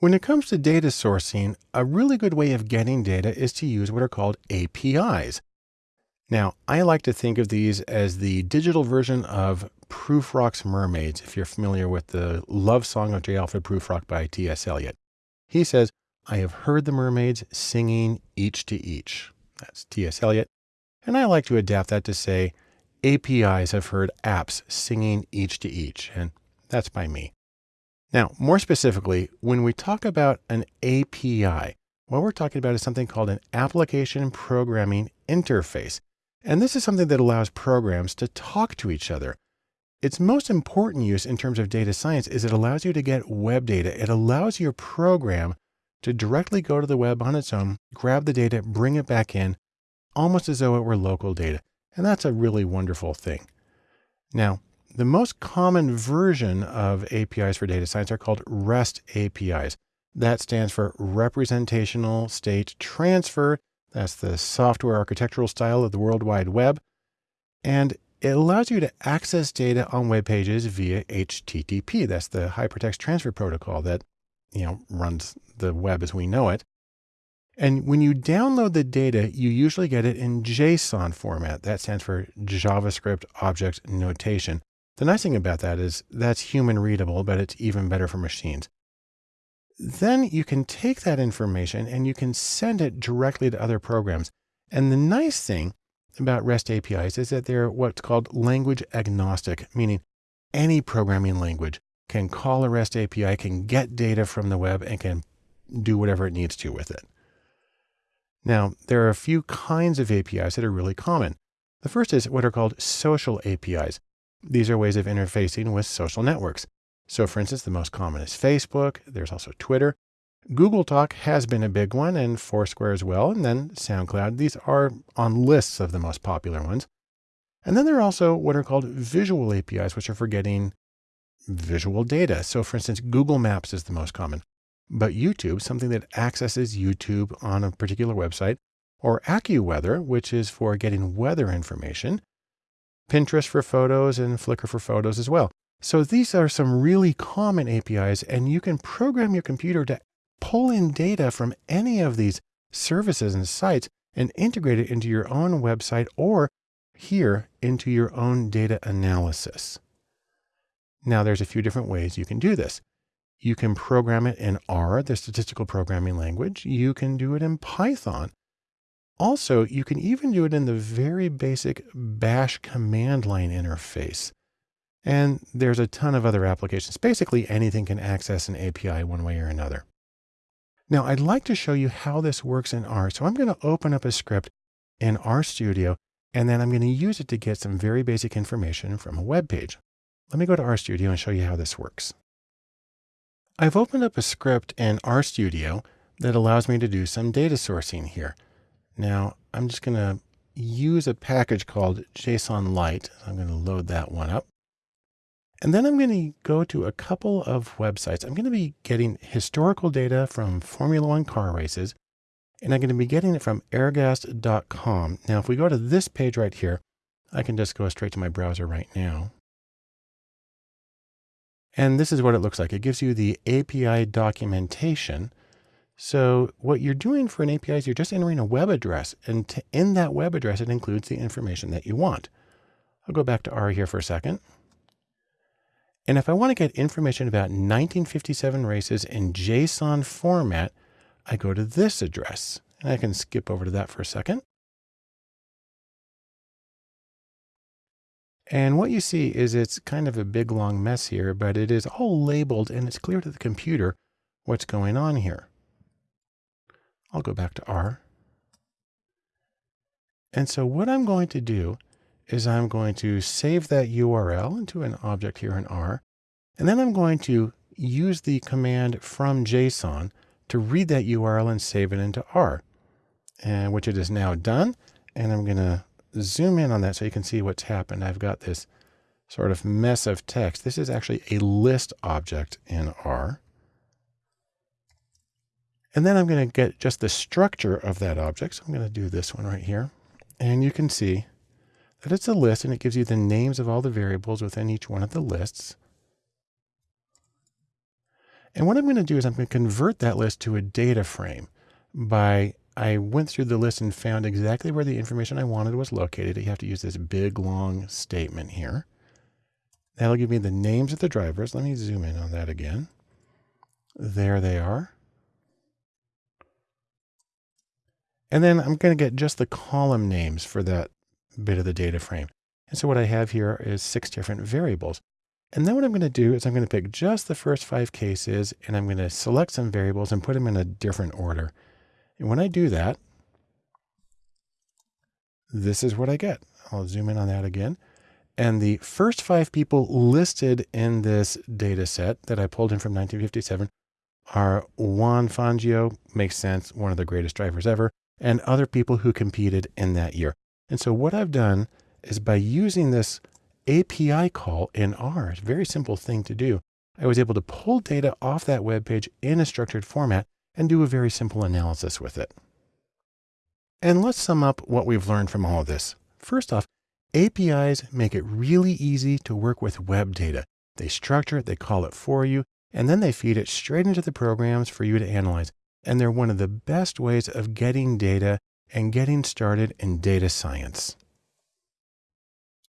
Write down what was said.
When it comes to data sourcing, a really good way of getting data is to use what are called APIs. Now, I like to think of these as the digital version of Prufrock's Mermaids, if you're familiar with the love song of J. Alfred Prufrock by T.S. Eliot. He says, I have heard the mermaids singing each to each. That's T.S. Eliot. And I like to adapt that to say, APIs have heard apps singing each to each. And that's by me. Now, more specifically, when we talk about an API, what we're talking about is something called an application programming interface. And this is something that allows programs to talk to each other. Its most important use in terms of data science is it allows you to get web data. It allows your program to directly go to the web on its own, grab the data, bring it back in, almost as though it were local data. And that's a really wonderful thing. Now, the most common version of APIs for data science are called REST APIs. That stands for Representational State Transfer. That's the software architectural style of the World Wide Web. And it allows you to access data on web pages via HTTP. That's the Hypertext Transfer Protocol that, you know, runs the web as we know it. And when you download the data, you usually get it in JSON format. That stands for JavaScript Object Notation. The nice thing about that is that's human readable, but it's even better for machines. Then you can take that information and you can send it directly to other programs. And the nice thing about REST APIs is that they're what's called language agnostic, meaning any programming language can call a REST API, can get data from the web and can do whatever it needs to with it. Now, there are a few kinds of APIs that are really common. The first is what are called social APIs. These are ways of interfacing with social networks. So for instance, the most common is Facebook. There's also Twitter. Google Talk has been a big one and Foursquare as well. And then SoundCloud. These are on lists of the most popular ones. And then there are also what are called visual APIs, which are for getting visual data. So for instance, Google Maps is the most common, but YouTube, something that accesses YouTube on a particular website, or AccuWeather, which is for getting weather information, Pinterest for photos and Flickr for photos as well. So these are some really common APIs and you can program your computer to pull in data from any of these services and sites and integrate it into your own website or here into your own data analysis. Now there's a few different ways you can do this. You can program it in R, the statistical programming language. You can do it in Python. Also, you can even do it in the very basic bash command line interface. And there's a ton of other applications. Basically, anything can access an API one way or another. Now, I'd like to show you how this works in R. So I'm going to open up a script in RStudio, and then I'm going to use it to get some very basic information from a web page. Let me go to RStudio and show you how this works. I've opened up a script in RStudio that allows me to do some data sourcing here. Now I'm just going to use a package called JSON Lite. I'm going to load that one up. And then I'm going to go to a couple of websites. I'm going to be getting historical data from Formula One car races, and I'm going to be getting it from ergast.com. Now, if we go to this page right here, I can just go straight to my browser right now. And this is what it looks like. It gives you the API documentation. So what you're doing for an API is you're just entering a web address and to, in that web address, it includes the information that you want. I'll go back to R here for a second. And if I want to get information about 1957 races in JSON format, I go to this address and I can skip over to that for a second. And what you see is it's kind of a big long mess here, but it is all labeled and it's clear to the computer what's going on here. I'll go back to R. And so what I'm going to do is I'm going to save that URL into an object here in R. And then I'm going to use the command from JSON to read that URL and save it into R, and which it is now done. And I'm going to zoom in on that so you can see what's happened. I've got this sort of mess of text. This is actually a list object in R. And then I'm going to get just the structure of that object. So I'm going to do this one right here. And you can see that it's a list and it gives you the names of all the variables within each one of the lists. And what I'm going to do is I'm going to convert that list to a data frame by I went through the list and found exactly where the information I wanted was located. You have to use this big long statement here. That'll give me the names of the drivers. Let me zoom in on that again. There they are. And then I'm going to get just the column names for that bit of the data frame. And so what I have here is six different variables. And then what I'm going to do is I'm going to pick just the first five cases and I'm going to select some variables and put them in a different order. And when I do that, this is what I get. I'll zoom in on that again. And the first five people listed in this data set that I pulled in from 1957 are Juan Fangio, makes sense, one of the greatest drivers ever, and other people who competed in that year. And so what I've done is by using this API call in R, a very simple thing to do. I was able to pull data off that web page in a structured format and do a very simple analysis with it. And let's sum up what we've learned from all of this. First off, APIs make it really easy to work with web data. They structure it, they call it for you, and then they feed it straight into the programs for you to analyze. And they're one of the best ways of getting data and getting started in data science.